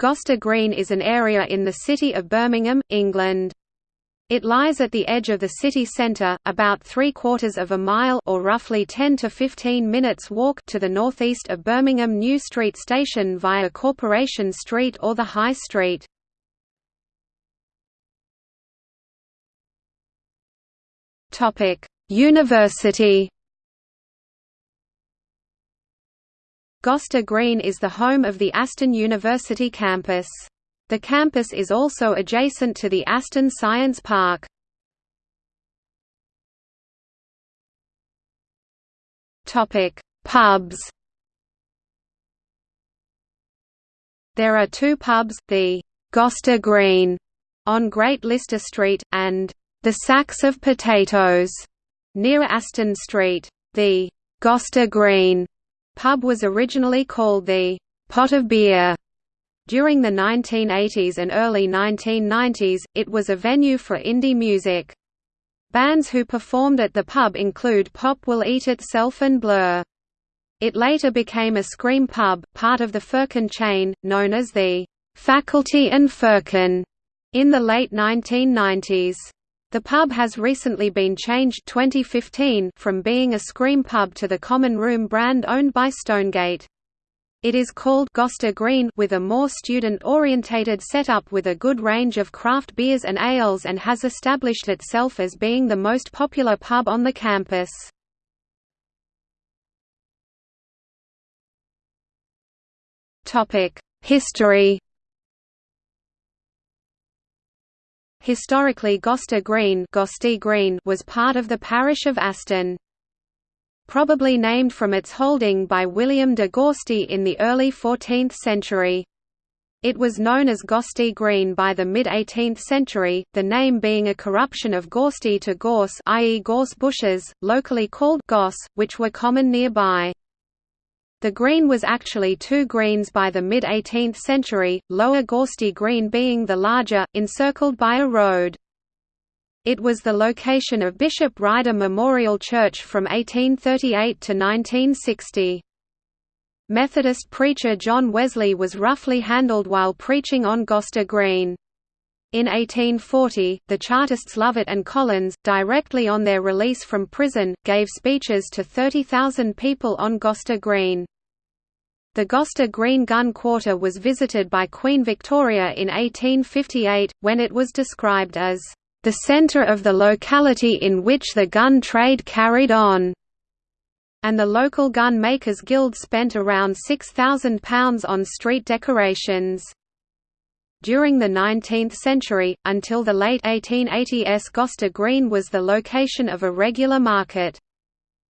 Gosta Green is an area in the city of Birmingham, England. It lies at the edge of the city centre, about three-quarters of a mile or roughly 10 to 15 minutes walk to the northeast of Birmingham New Street Station via Corporation Street or the High Street. University Gosta Green is the home of the Aston University campus. The campus is also adjacent to the Aston Science Park. Pubs There are two pubs, the Gosta Green on Great Lister Street, and the Sacks of Potatoes near Aston Street. The Gosta Green pub was originally called the Pot of Beer during the 1980s and early 1990s, it was a venue for indie music. Bands who performed at the pub include Pop Will Eat Itself and Blur. It later became a Scream pub, part of the Firkin chain, known as the Faculty and Firkin, in the late 1990s. The pub has recently been changed 2015 from being a Scream pub to the Common Room brand owned by Stonegate. It is called Gosta Green with a more student-orientated setup with a good range of craft beers and ales and has established itself as being the most popular pub on the campus. History Historically Gosta Green, Green was part of the parish of Aston probably named from its holding by William de Gorsty in the early 14th century. It was known as Gosty Green by the mid-18th century, the name being a corruption of Gorsty to gorse i.e. gorse bushes, locally called goss, which were common nearby. The green was actually two greens by the mid-18th century, Lower Gorsty Green being the larger, encircled by a road. It was the location of Bishop Ryder Memorial Church from 1838 to 1960. Methodist preacher John Wesley was roughly handled while preaching on Gosta Green. In 1840, the Chartists Lovett and Collins, directly on their release from prison, gave speeches to 30,000 people on Gosta Green. The Gosta Green Gun Quarter was visited by Queen Victoria in 1858, when it was described as the center of the locality in which the gun trade carried on, and the local gun makers guild spent around £6,000 on street decorations. During the 19th century, until the late 1880s Gosta Green was the location of a regular market.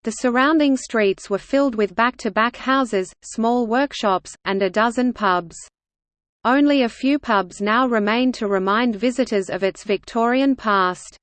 The surrounding streets were filled with back-to-back -back houses, small workshops, and a dozen pubs. Only a few pubs now remain to remind visitors of its Victorian past.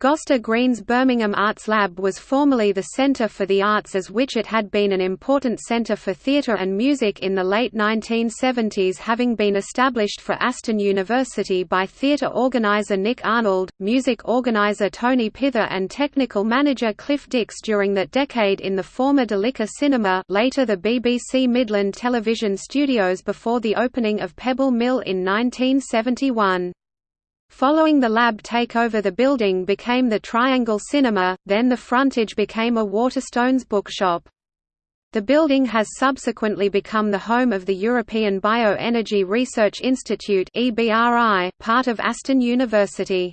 Gosta Green's Birmingham Arts Lab was formerly the Centre for the Arts as which it had been an important centre for theatre and music in the late 1970s having been established for Aston University by theatre organiser Nick Arnold, music organiser Tony Pither and technical manager Cliff Dix during that decade in the former Delicia Cinema later the BBC Midland Television Studios before the opening of Pebble Mill in 1971. Following the lab takeover the building became the Triangle Cinema, then the frontage became a Waterstones bookshop. The building has subsequently become the home of the European Bioenergy Research Institute part of Aston University.